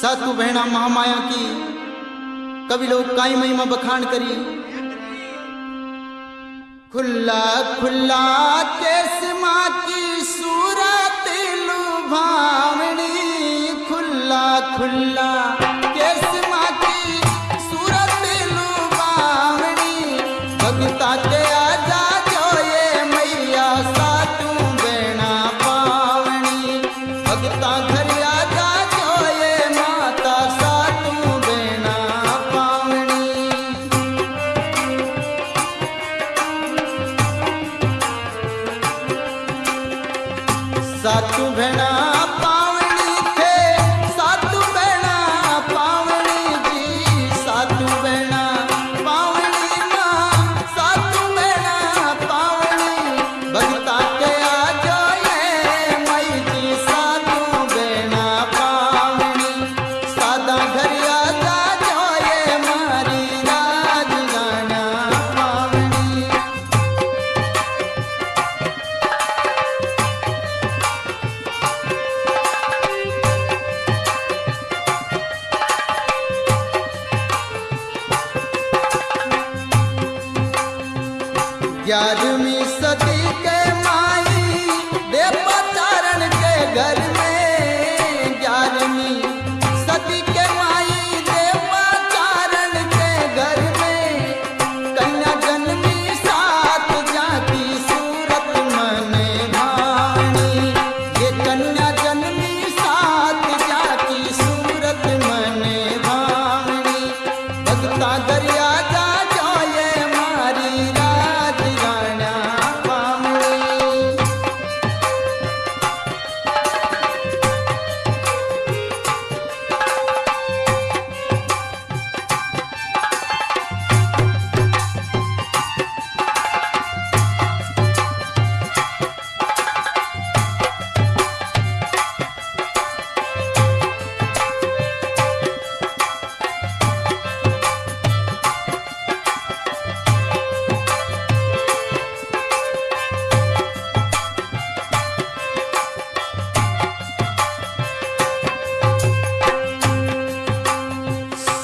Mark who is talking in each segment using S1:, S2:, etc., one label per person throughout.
S1: सातु बहना महामाया की कवि लोग काई महिमा बखान करी। खुला खुला चश्मा की सूरत लुभावणी खुला खुला याद में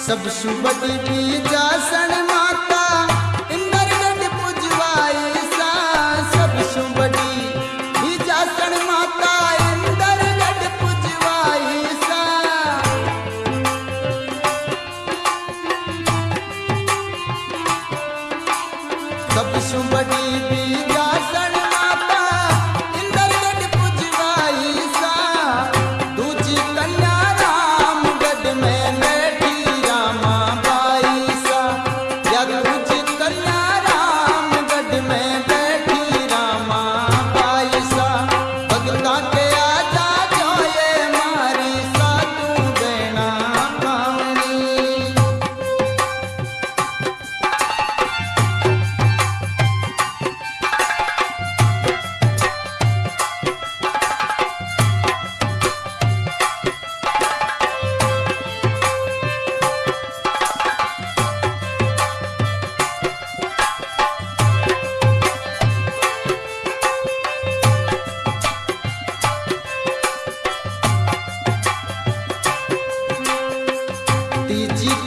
S1: सब सुबत की जासन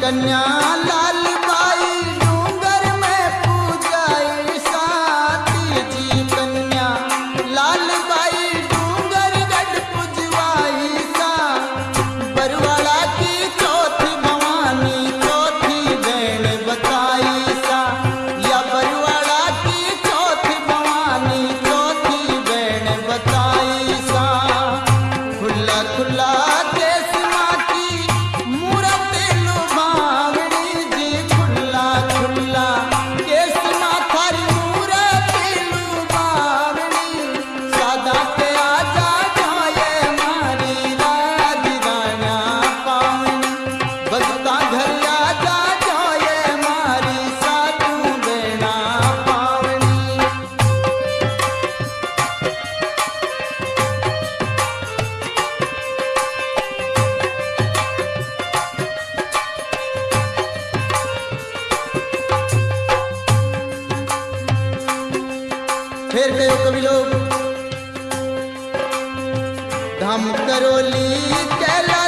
S1: कन्या फिर कहो कभी लोग। धम करोली चला